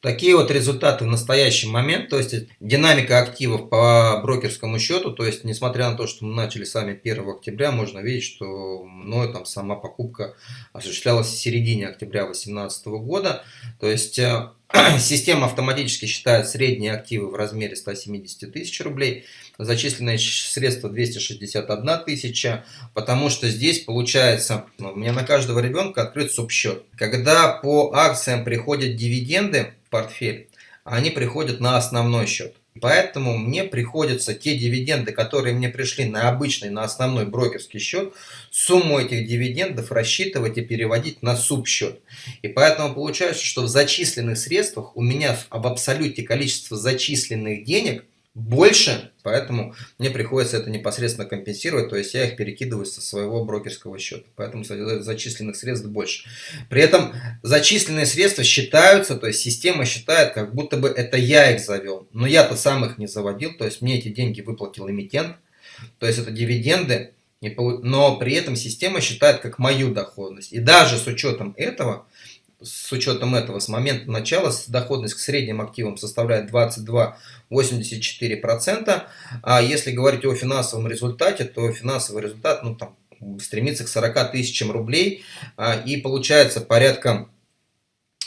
Такие вот результаты в настоящий момент, то есть динамика активов по брокерскому счету, то есть несмотря на то, что мы начали с вами 1 октября, можно видеть, что мною там сама покупка осуществлялась в середине октября 2018 года, то есть э, Система автоматически считает средние активы в размере 170 тысяч рублей, зачисленные средства 261 тысяча, потому что здесь получается, ну, у меня на каждого ребенка открыт субсчет. Когда по акциям приходят дивиденды в портфель, они приходят на основной счет. Поэтому мне приходится те дивиденды, которые мне пришли на обычный, на основной брокерский счет, сумму этих дивидендов рассчитывать и переводить на субсчет. И поэтому получается, что в зачисленных средствах у меня в абсолюте количество зачисленных денег больше, поэтому мне приходится это непосредственно компенсировать, то есть я их перекидываю со своего брокерского счета, поэтому зачисленных средств больше. При этом зачисленные средства считаются, то есть система считает, как будто бы это я их завел, но я-то сам их не заводил, то есть мне эти деньги выплатил эмитент, то есть это дивиденды, но при этом система считает как мою доходность. И даже с учетом этого, с учетом этого, с момента начала доходность к средним активам составляет 22,84%. А если говорить о финансовом результате, то финансовый результат ну, там, стремится к 40 тысячам рублей. А, и получается порядка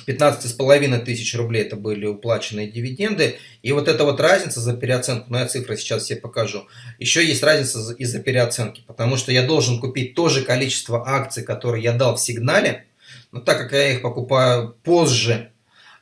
15,5 тысяч рублей это были уплаченные дивиденды. И вот эта вот разница за переоценку, ну я цифры сейчас себе покажу, еще есть разница из-за переоценки, потому что я должен купить то же количество акций, которые я дал в сигнале, но так как я их покупаю позже,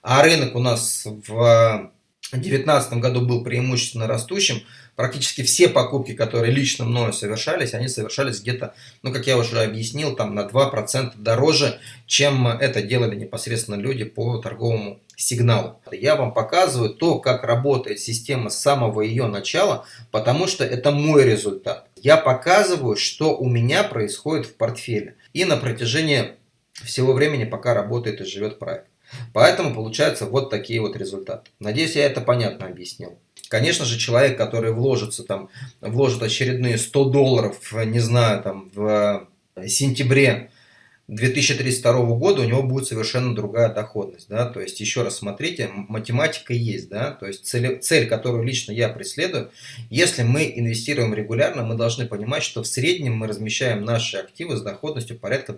а рынок у нас в 2019 году был преимущественно растущим, практически все покупки, которые лично мною совершались, они совершались где-то, ну, как я уже объяснил, там на 2% дороже, чем это делали непосредственно люди по торговому сигналу. Я вам показываю то, как работает система с самого ее начала, потому что это мой результат. Я показываю, что у меня происходит в портфеле. И на протяжении всего времени, пока работает и живет проект. Поэтому получаются вот такие вот результаты. Надеюсь, я это понятно объяснил. Конечно же, человек, который вложится там, вложит очередные 100 долларов, не знаю, там, в сентябре 2032 года, у него будет совершенно другая доходность. Да? То есть, еще раз смотрите, математика есть. Да? То есть, цель, цель, которую лично я преследую, если мы инвестируем регулярно, мы должны понимать, что в среднем мы размещаем наши активы с доходностью порядка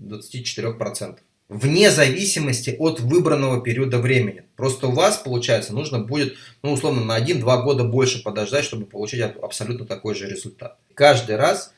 20-24% вне зависимости от выбранного периода времени. Просто у вас, получается, нужно будет, ну, условно, на 1-2 года больше подождать, чтобы получить абсолютно такой же результат. Каждый раз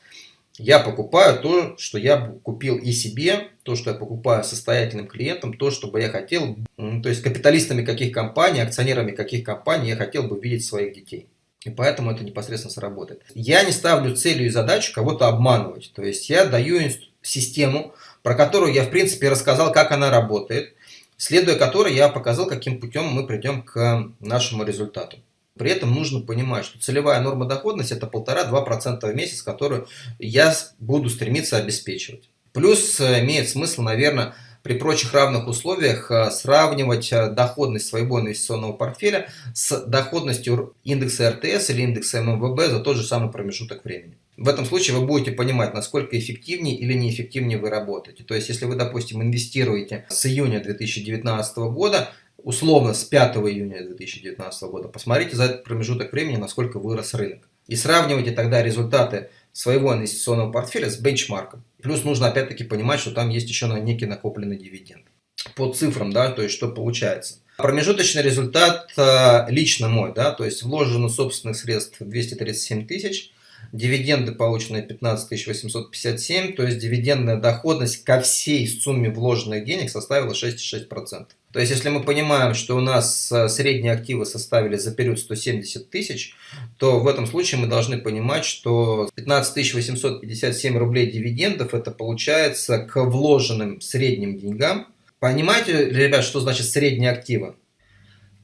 я покупаю то, что я купил и себе, то, что я покупаю состоятельным клиентам, то, что бы я хотел, то есть капиталистами каких компаний, акционерами каких компаний я хотел бы видеть своих детей. И поэтому это непосредственно сработает. Я не ставлю целью и задачу кого-то обманывать. То есть я даю систему, про которую я в принципе рассказал, как она работает, следуя которой я показал, каким путем мы придем к нашему результату. При этом нужно понимать, что целевая норма доходности это 1,5-2% в месяц, которую я буду стремиться обеспечивать. Плюс э, имеет смысл, наверное, при прочих равных условиях э, сравнивать э, доходность своего инвестиционного портфеля с доходностью индекса РТС или индекса ММВБ за тот же самый промежуток времени. В этом случае вы будете понимать, насколько эффективнее или неэффективнее вы работаете. То есть, если вы, допустим, инвестируете с июня 2019 года, условно с 5 июня 2019 года, посмотрите за этот промежуток времени, насколько вырос рынок. И сравнивайте тогда результаты своего инвестиционного портфеля с бенчмарком. Плюс нужно опять-таки понимать, что там есть еще на некий накопленный дивиденд. По цифрам, да, то есть что получается. Промежуточный результат э, лично мой, да, то есть вложено собственных средств 237 тысяч, дивиденды полученные 15 857, то есть дивидендная доходность ко всей сумме вложенных денег составила 6,6%. То есть, если мы понимаем, что у нас э, средние активы составили за период 170 тысяч, то в этом случае мы должны понимать, что 15 857 рублей дивидендов, это получается к вложенным средним деньгам. Понимаете, ребят, что значит средние активы?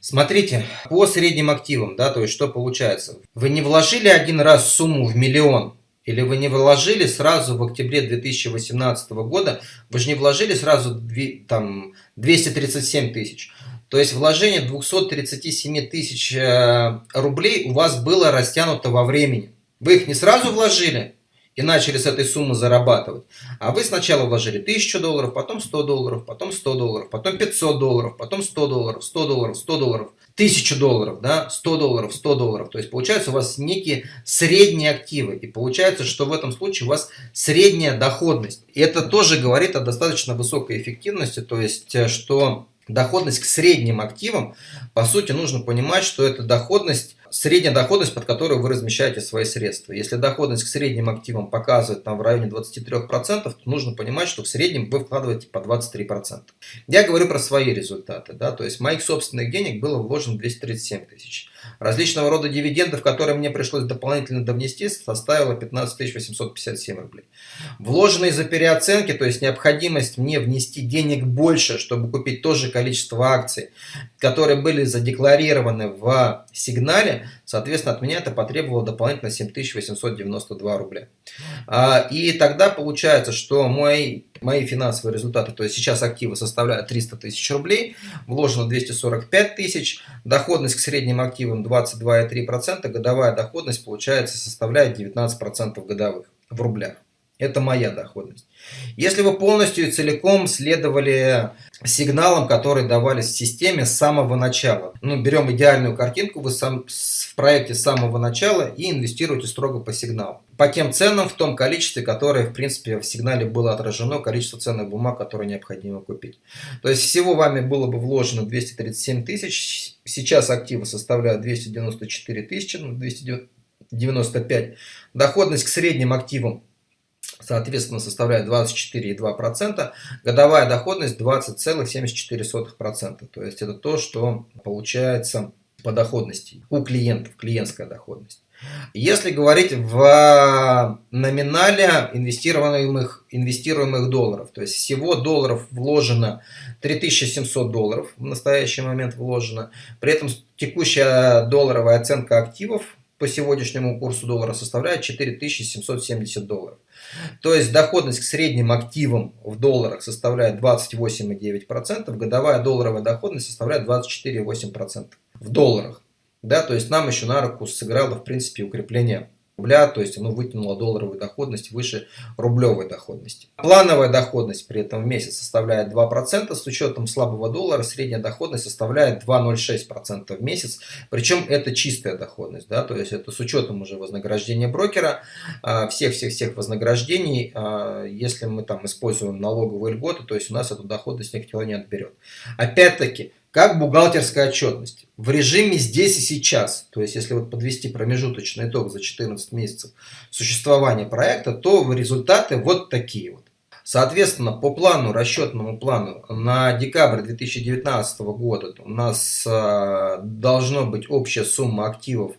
Смотрите, по средним активам, да, то есть что получается? Вы не вложили один раз сумму в миллион, или вы не вложили сразу в октябре 2018 года, вы же не вложили сразу там, 237 тысяч. То есть вложение 237 тысяч э, рублей у вас было растянуто во времени. Вы их не сразу вложили, и начали с этой суммы зарабатывать. А вы сначала вложили 1000 долларов, потом 100 долларов, потом 100 долларов, потом 500 долларов, потом 100 долларов, 100 долларов, 100 долларов, 1000 долларов, да, 100 долларов, 100 долларов. То есть получается у вас некие средние активы. И получается, что в этом случае у вас средняя доходность. И это тоже говорит о достаточно высокой эффективности. То есть, э, что доходность к средним активам, по сути, нужно понимать, что это доходность средняя доходность, под которую вы размещаете свои средства. Если доходность к средним активам показывает там в районе 23%, то нужно понимать, что в среднем вы вкладываете по 23%. Я говорю про свои результаты. Да? То есть моих собственных денег было вложено 237 тысяч. Различного рода дивидендов, которые мне пришлось дополнительно довнести, составило 15 857 рублей. Вложенные за переоценки, то есть необходимость мне внести денег больше, чтобы купить то же количество акций, которые были задекларированы в сигнале, соответственно, от меня это потребовало дополнительно 7892 рубля. А, и тогда получается, что мои, мои финансовые результаты, то есть сейчас активы составляют 300 тысяч рублей, вложено 245 тысяч, доходность к средним активам 22,3%, годовая доходность получается составляет 19% годовых в рублях. Это моя доходность. Если вы полностью и целиком следовали сигналам, которые давались в системе с самого начала, ну, берем идеальную картинку, вы сам, в проекте с самого начала и инвестируете строго по сигналу. По тем ценам, в том количестве, которое, в принципе, в сигнале было отражено, количество ценных бумаг, которые необходимо купить. То есть всего вами было бы вложено 237 тысяч, сейчас активы составляют 294 тысячи, ну, 295. Доходность к средним активам соответственно, составляет 24,2%, годовая доходность 20,74%. То есть это то, что получается по доходности у клиентов, клиентская доходность. Если говорить в номинале инвестируемых, инвестируемых долларов, то есть всего долларов вложено 3700 долларов, в настоящий момент вложено, при этом текущая долларовая оценка активов по сегодняшнему курсу доллара составляет 4770 долларов. То есть доходность к средним активам в долларах составляет 28,9%, годовая долларовая доходность составляет 24,8% в долларах. Да, то есть нам еще на руку сыграло в принципе укрепление рубля, то есть оно вытянуло долларовую доходность выше рублевой доходности. Плановая доходность при этом в месяц составляет 2%, с учетом слабого доллара средняя доходность составляет 2,06% в месяц, причем это чистая доходность, да, то есть это с учетом уже вознаграждения брокера, всех-всех-всех вознаграждений, а, если мы там используем налоговые льготы, то есть у нас эту доходность никто не отберет. Опять-таки, как бухгалтерская отчетность. В режиме здесь и сейчас, то есть если вот подвести промежуточный итог за 14 месяцев существования проекта, то результаты вот такие вот. Соответственно, по плану, расчетному плану на декабрь 2019 года у нас э, должно быть общая сумма активов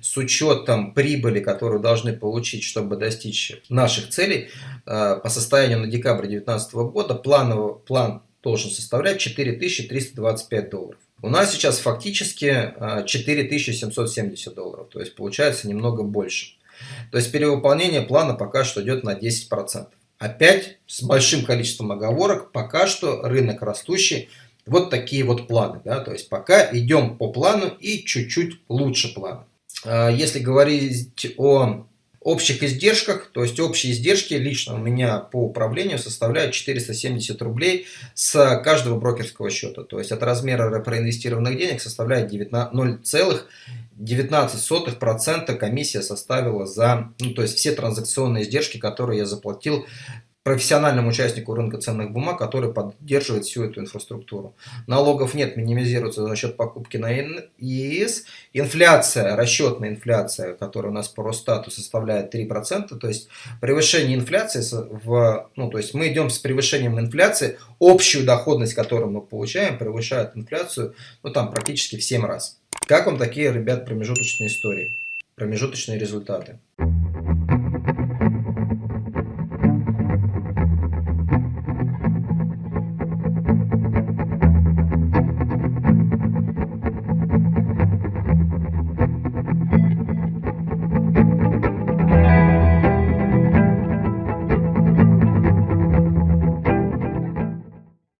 с учетом прибыли, которую должны получить, чтобы достичь наших целей э, по состоянию на декабрь 2019 года, плановый, план должен составлять 4325 долларов. У нас сейчас фактически 4770 а, долларов, то есть получается немного больше. То есть перевыполнение плана пока что идет на 10%. Опять с большим количеством оговорок, пока что рынок растущий, вот такие вот планы. Да? То есть пока идем по плану и чуть-чуть лучше плана. А, если говорить о общих издержках, то есть общие издержки лично у меня по управлению составляют 470 рублей с каждого брокерского счета. То есть от размера проинвестированных денег составляет 0,19% комиссия составила за, ну то есть все транзакционные издержки, которые я заплатил профессиональному участнику рынка ценных бумаг, который поддерживает всю эту инфраструктуру. Налогов нет, минимизируется за счет покупки на ИИС. Инфляция, расчетная инфляция, которая у нас по Росстату составляет 3%, то есть превышение инфляции, в, ну, то есть мы идем с превышением инфляции, общую доходность, которую мы получаем, превышает инфляцию, ну там практически в 7 раз. Как вам такие, ребят, промежуточные истории, промежуточные результаты?